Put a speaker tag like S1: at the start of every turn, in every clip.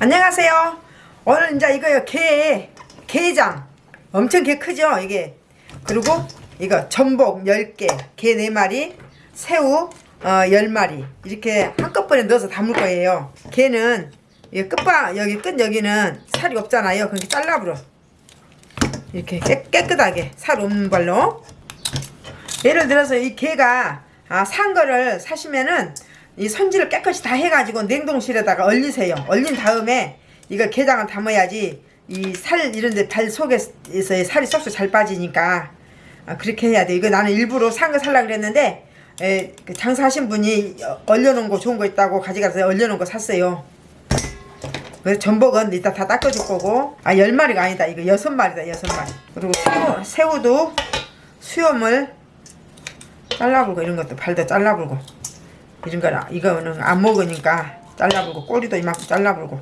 S1: 안녕하세요. 오늘 이제 이거요. 게 게장. 엄청 게 크죠 이게. 그리고 이거 전복 10개 게 4마리 새우 어, 10마리. 이렇게 한꺼번에 넣어서 담을 거예요. 게는 이 끝바 여기 끝 여기는 살이 없잖아요. 그렇게 잘라버려. 이렇게 깨, 깨끗하게 살 없는 걸로. 예를 들어서 이 게가 아, 산 거를 사시면은 이 손질을 깨끗이 다 해가지고 냉동실에다가 얼리세요. 얼린 다음에 이거 게장을 담아야지 이 살 이런데 발 속에서의 살이 쏙쏙 잘 빠지니까 아, 그렇게 해야 돼. 이거 나는 일부러 산 거 살라 그랬는데 에, 그 장사하신 분이 얼려놓은 거 좋은 거 있다고 가져가서 얼려놓은 거 샀어요. 그래서 전복은 이따 다 닦아줄 거고 아열 마리가 아니다. 이거 여섯 마리다 여섯 마리. 그리고 새우, 새우도 수염을 잘라불고 이런 것도 발도 잘라불고 이런 거는 이거는 안 먹으니까 잘라불고 꼬리도 이만큼 잘라불고.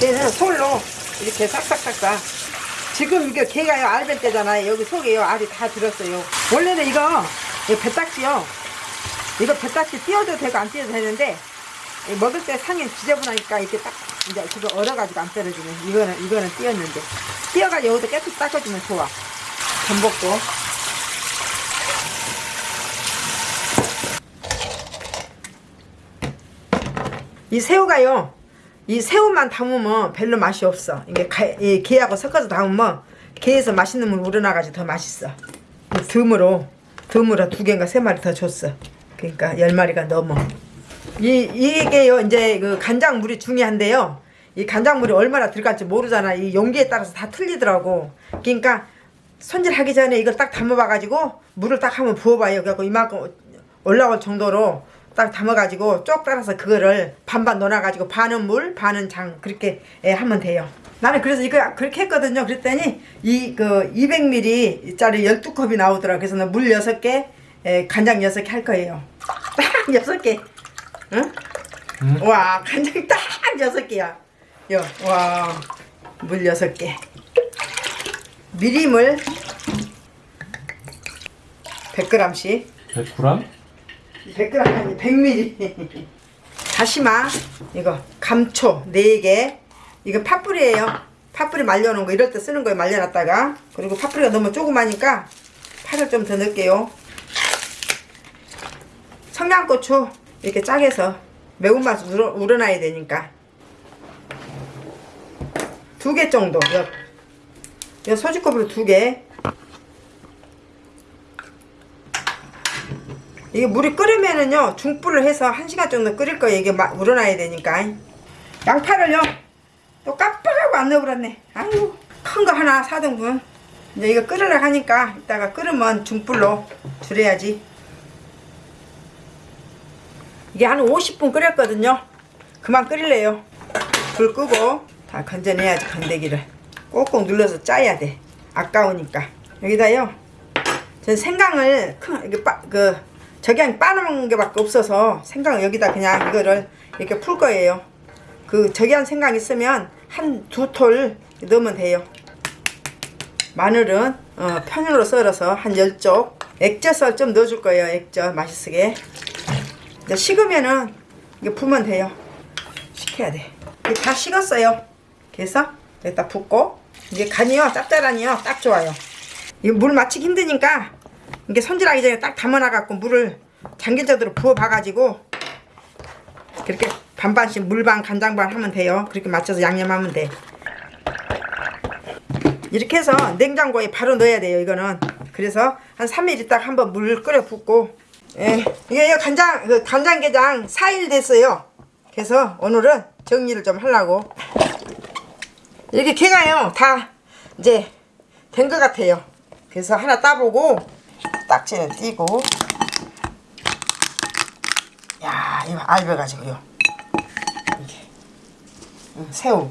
S1: 걔는 솔로 이렇게 싹싹싹싹. 지금 이게 개가요 알벤 때잖아요. 여기 속에요. 알이 다 들었어요. 원래는 이거 배딱지요. 이거 배딱지 띄워도 되고 안 띄워도 되는데 이 먹을 때 상이 지저분하니까 이렇게 딱 이제 그거 얼어가지고 안 떨어지네 이거는 이거는 띄었는데. 띄어가지고 여기도 깨끗이 닦아주면 좋아. 전복도 이 새우가요. 이 새우만 담으면 별로 맛이 없어. 이게 게하고 섞어서 담으면 게에서 맛있는 물 우러나가지고 더 맛있어. 듬으로 듬으로 두 개인가 세 마리 더 줬어. 그러니까 열 마리가 넘어. 이 이게요 이제 그 간장물이 중요한데요. 이 간장물이 얼마나 들어갈지 모르잖아. 이 용기에 따라서 다 틀리더라고. 그러니까 손질하기 전에 이걸 딱 담아봐 가지고 물을 딱 한번 부어봐요. 그래갖고 이만큼 올라올 정도로 딱 담아가지고 쪽 따라서 그거를 반반 넣어놔가지고 반은 물 반은 장 그렇게 예, 하면 돼요. 나는 그래서 이거 그렇게 했거든요. 그랬더니 이 그 200ml 짜리 12컵이 나오더라 그래서 물 6개 예, 간장 6개 할 거예요. 딱 6개. 응?
S2: 응?
S1: 와 간장 딱 6개야. 요, 와, 물 6개. 미림을 100g씩.
S2: 100g?
S1: 100g 아니 100ml 다시마 이거 감초 4개. 이거 팥뿌리예요. 팥뿌리 말려놓은 거 이럴 때 쓰는 거에 말려놨다가. 그리고 팥뿌리가 너무 조그마니까 파를 좀 더 넣을게요. 청양고추 이렇게 짜게서 매운맛을 우러, 우러나야 되니까. 두 개 정도. 요, 요 소주컵으로 두개 이게 물이 끓으면은요 중불을 해서 1시간 정도 끓일 거예요. 이게 막 우러나야 되니까. 양파를요 또 깜빡하고 안 넣어버렸네. 아유 큰 거 하나 4등분 이제 이거 끓으려 하니까 이따가 끓으면 중불로 줄여야지. 이게 한 50분 끓였거든요. 그만 끓일래요. 불 끄고 다 건져내야지 건더기를. 꼭꼭 눌러서 짜야 돼. 아까우니까. 여기다요 전 생강을 큰 이게 빠, 그 저기 빠는 게 밖에 없어서 생강을 여기다 그냥 이거를 이렇게 풀 거예요. 그 저기 한 생강 있으면 한 두 톨 넣으면 돼요. 마늘은 어, 편으로 썰어서 한 10쪽 액젓을 좀 넣어줄 거예요 액젓. 맛있게. 이제 식으면은 이게 풀면 돼요. 식혀야 돼. 이게 다 식었어요. 그래서 여기다 붓고. 이게 간이요 짭짤하니요 딱 좋아요. 이거 물 맞추기 힘드니까 이게 손질하기 전에 딱 담아놔갖고 물을 잠긴자대로 부어봐가지고 그렇게 반반씩 물반 간장반 하면 돼요. 그렇게 맞춰서 양념하면 돼. 이렇게 해서 냉장고에 바로 넣어야 돼요 이거는. 그래서 한 3일 있다가 한번 물 끓여 붓고. 예, 이게 간장 그 간장게장 4일 됐어요. 그래서 오늘은 정리를 좀 하려고. 이렇게 개가요. 다 이제 된 것 같아요. 그래서 하나 따보고 딱지는 띄고. 야 이거 알배가지고요 응, 새우.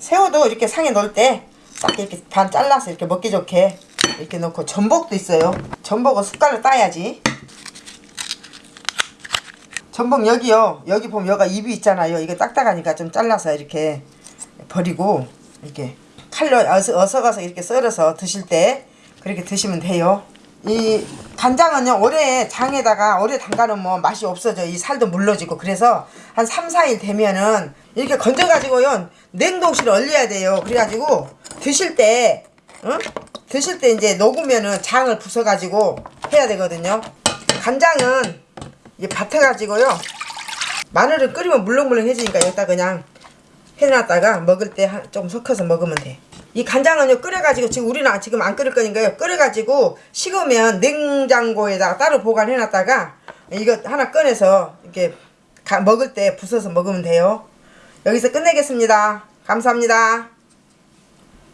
S1: 새우도 이렇게 상에 넣을 때 딱 이렇게 반 잘라서 이렇게 먹기 좋게 이렇게 넣고 전복도 있어요. 전복은 숟갈로 따야지. 전복 여기요. 여기 보면 여기가 입이 있잖아요. 이거 딱딱하니까 좀 잘라서 이렇게 버리고 이렇게 칼로 어서, 어서 가서 이렇게 썰어서 드실 때 그렇게 드시면 돼요 이 간장은요 오래 장에다가 오래 담가놓으면 맛이 없어져 이 살도 물러지고 그래서 한 3, 4일 되면은 이렇게 건져가지고요 냉동실에 얼려야 돼요 그래가지고 드실 때 응? 드실 때 이제 녹으면은 장을 부숴가지고 해야 되거든요 간장은 이제 밭에가지고요 마늘을 끓이면 물렁물렁해지니까 여기다 그냥 해놨다가 먹을 때 좀 섞어서 먹으면 돼. 이 간장은요 끓여가지고 지금 우리는 지금 안 끓일 거니까요 끓여가지고 식으면 냉장고에다가 따로 보관해놨다가 이거 하나 꺼내서 이렇게 가- 먹을 때 부숴서 먹으면 돼요. 여기서 끝내겠습니다. 감사합니다.